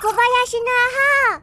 小林の母